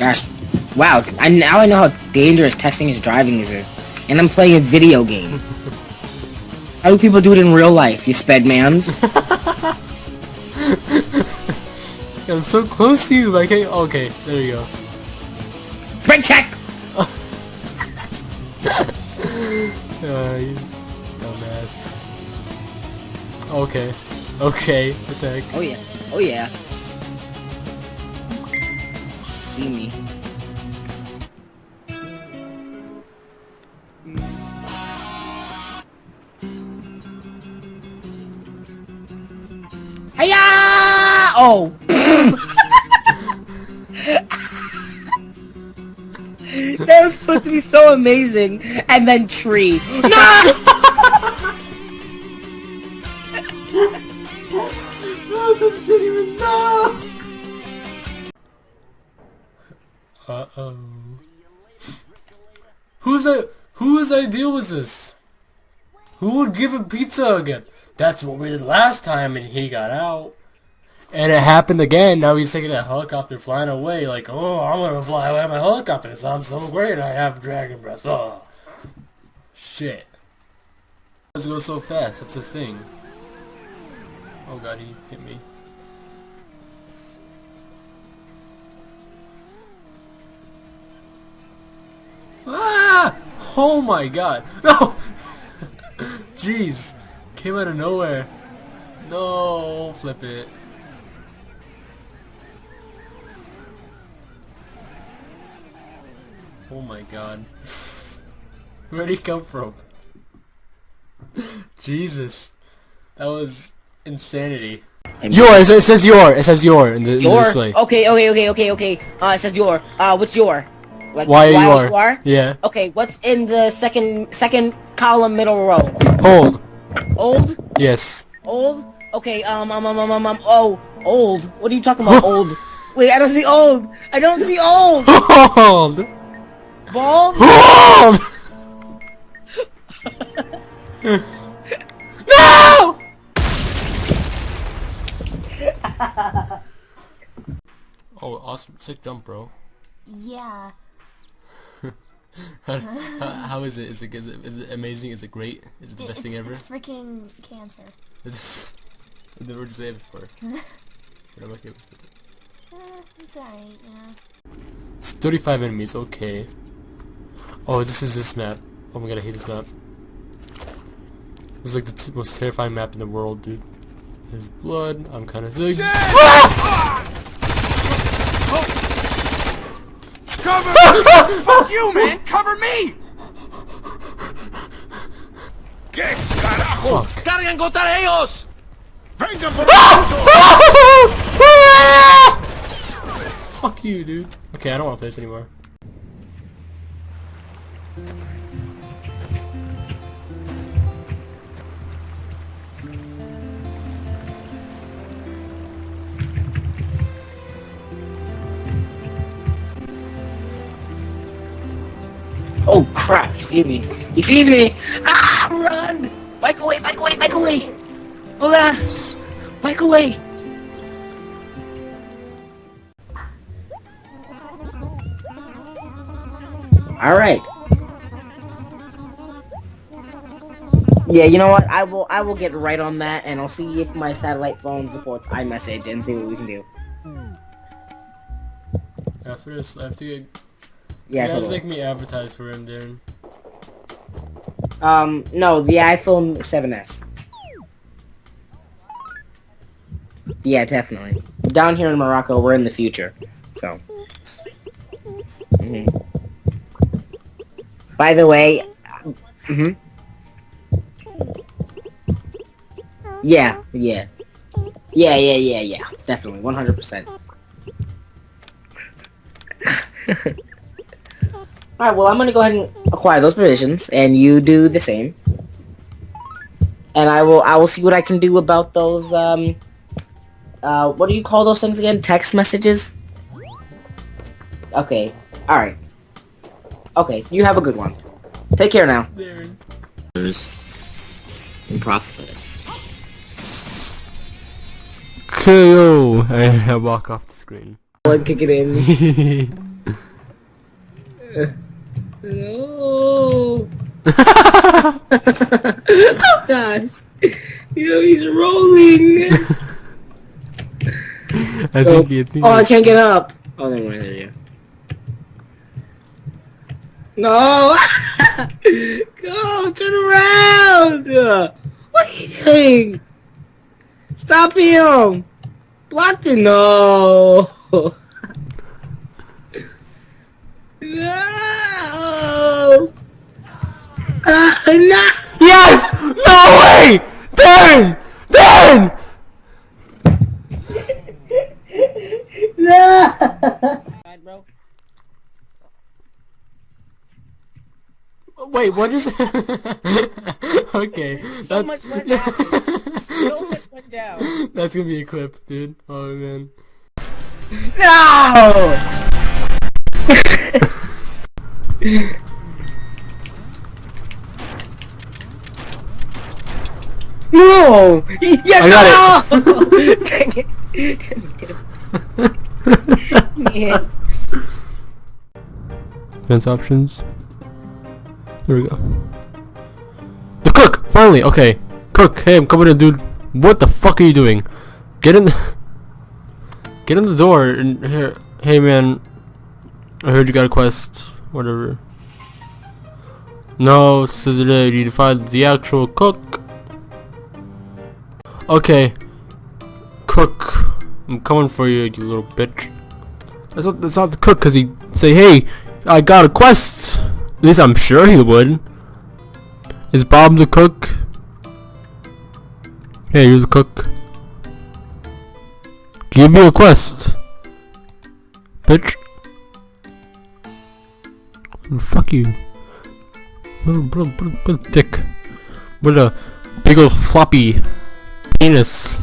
Gosh, wow! I now I know how dangerous texting is driving is, and I'm playing a video game. how do people do it in real life? You spedmans. I'm so close to you. Like, hey, okay, there you go. Brake check. uh, you dumbass. Okay. Okay. What the heck? Oh yeah. Oh yeah. See me. Oh. that was supposed to be so amazing, and then tree. No! Uh Whose I whose idea was this? Who would give a pizza again? That's what we did last time, and he got out. And it happened again. Now he's taking a helicopter flying away. Like, oh, I'm gonna fly away on my helicopter. So I'm so great. I have dragon breath. Oh, shit. Let's go so fast. That's a thing. Oh god, he hit me. Ah! Oh my god. No! Jeez. Came out of nowhere. No, flip it. Oh my god. Where'd he come from? Jesus. That was insanity. Your, it says, it says your, it says your in the, in the display. Okay, okay, okay, okay, okay. Uh, it says your. Uh, what's your? Like, Why are you while are? are? Yeah. Okay, what's in the second second column middle row? Hold. Old? Yes. Old? Okay, um, um, um, um, um, um, oh, old. What are you talking about, old? Wait, I don't see old. I don't see old. Hold. Bald? Hold. no! oh, awesome. Sick jump, bro. Yeah. How, how is it? Is it, is it? is it amazing? Is it great? Is it the It- best thing ever? It's freaking cancer. I've never heard you say it before. but I'm okay with it. Eh, it's alright, you know. It's 35 enemies, okay. Oh, this is this map. Oh my god, I hate this map. This is like the t most terrifying map in the world, dude. There's blood, I'm kinda sick. Cover! Fuck you, man! Cover me! ¿Qué carajo? Fuck. ¡Cargan contra ellos! ¡Vengan por ah! Fuck you, dude. Okay, I don't want to play this anymore. Oh crap, he sees me. He sees me! Ah, run! Bike away, bike away, bike away! Hold on! Bike away! Alright. Yeah, you know what? I will I will get right on that and I'll see if my satellite phone supports iMessage and see what we can do. After this, I have to get... Yeah, totally. make me advertise for him, Darren. Um, no, the iPhone 7s. Yeah, definitely. Down here in Morocco, we're in the future, so. Mhm. By the way, hmm Yeah, yeah. Yeah, yeah, yeah, yeah. Definitely, 100%. Alright, well, I'm gonna go ahead and acquire those provisions, and you do the same. And I will, I will see what I can do about those, um, uh, what do you call those things again? Text messages? Okay, alright. Okay, you have a good one. Take care now. Darren. And profit. KO! I walk off the screen. Kick it in. No. oh gosh. You know, he's rolling. I oh, think I think oh, oh I can't get up. Oh, never mind. There you go. No! Go! Turn around! What are you doing? Stop him! Block the no! no! Uh, no! Yes! No way! Darren! Darren! No! bro. Wait, what is Okay. So that- much went down. So much went down. That's gonna be a clip, dude. Oh man. No! no! Yeah, I got no! Dang it. Dang it. Fence options. There we go. The cook! Finally! Okay. Cook, hey, I'm coming in, dude. What the fuck are you doing? Get in the... Get in the door and here... Hey, man. I heard you got a quest. Whatever. No, it you find the actual cook. Okay. Cook. I'm coming for you, you little bitch. That's not, that's not the cook, cause he say, hey, I got a quest. At least I'm sure he would. Is Bob the cook? Hey, you're the cook. Give me a quest. Bitch. Fuck you. Little, little, little, little dick. What a big old floppy penis.